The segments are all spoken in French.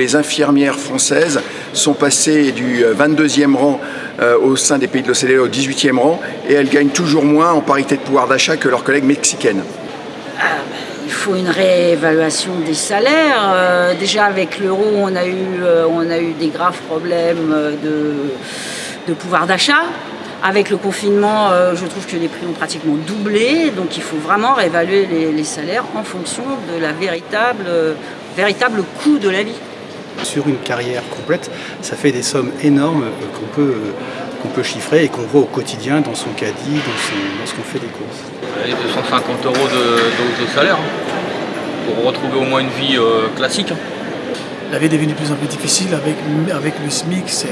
Les infirmières françaises sont passées du 22e rang au sein des pays de l'OCDE au 18e rang et elles gagnent toujours moins en parité de pouvoir d'achat que leurs collègues mexicaines. Ah, il faut une réévaluation des salaires. Euh, déjà avec l'euro, on, a eu, euh, on a eu des graves problèmes de, pouvoir d'achat. Avec le confinement, euh, je trouve que les prix ont pratiquement doublé, donc il faut vraiment réévaluer les, salaires en fonction de la véritable coût de la vie. Sur une carrière complète, ça fait des sommes énormes qu'on peut, qu'on peut chiffrer et qu'on voit au quotidien dans son caddie, dans, ce qu'on fait des courses. Et 250 euros de, de, salaire hein, pour retrouver au moins une vie euh, classique. La vie est devenue de plus en plus difficile avec, avec le SMIC, c'est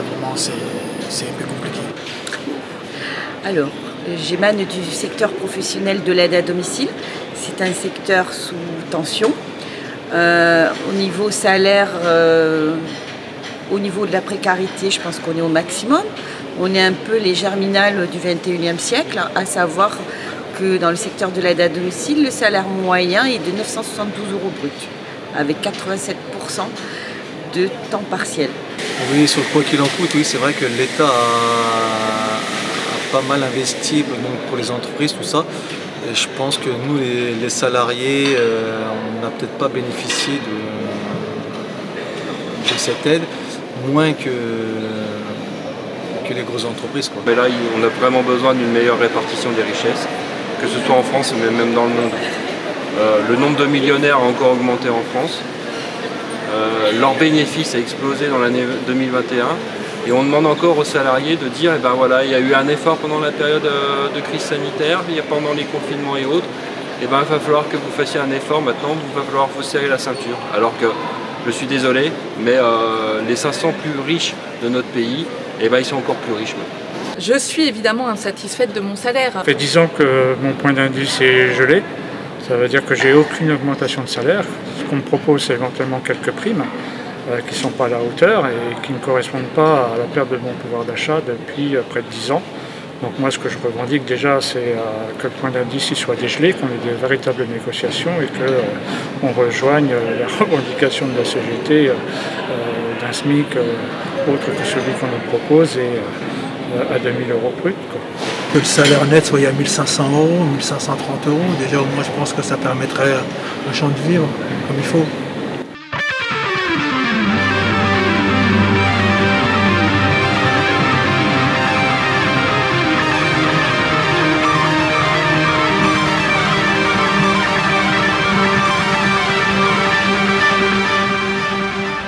vraiment c'est un peu compliqué. Alors, j'émane du secteur professionnel de l'aide à domicile. C'est un secteur sous tension. Euh, au niveau salaire, euh, au niveau de la précarité, je pense qu'on est au maximum. On est un peu les germinales du 21e siècle, à savoir que dans le secteur de l'aide à domicile, le salaire moyen est de 972 euros brut, avec 87% de temps partiel. Oui, sur quoi qu'il en coûte, oui, c'est vrai que l'État a, pas mal investi pour les entreprises, tout ça. Je pense que nous, les, salariés, euh, on n'a peut-être pas bénéficié de, cette aide, moins que, que les grosses entreprises. Mais là, on a vraiment besoin d'une meilleure répartition des richesses, que ce soit en France, mais même dans le monde. Euh, le nombre de millionnaires a encore augmenté en France. Euh, leur bénéfice a explosé dans l'année 2021 et on demande encore aux salariés de dire, eh ben voilà, il y a eu un effort pendant la période euh, de crise sanitaire, il y a pendant les confinements et autres, et eh ben il va falloir que vous fassiez un effort maintenant, il va falloir vous serrer la ceinture. Alors que, je suis désolé, mais euh, les 500 plus riches de notre pays, et eh ben ils sont encore plus riches maintenant. Je suis évidemment insatisfaite de mon salaire. Ça fait 10 ans que mon point d'indice est gelé. Ça veut dire que j'ai aucune augmentation de salaire. Ce qu'on me propose, c'est éventuellement quelques primes qui ne sont pas à la hauteur et qui ne correspondent pas à la perte de mon pouvoir d'achat depuis euh, près de 10 ans. Donc moi, ce que je revendique déjà, c'est euh, que le point d'indice soit dégelé, qu'on ait de véritables négociations et qu'on rejoigne la revendication de la CGT d'un SMIC autre que celui qu'on nous propose et à 2000 euros brut que le salaire net soit à 1500 euros, 1530 euros, déjà au moins je pense que ça permettrait aux gens de vivre comme il faut.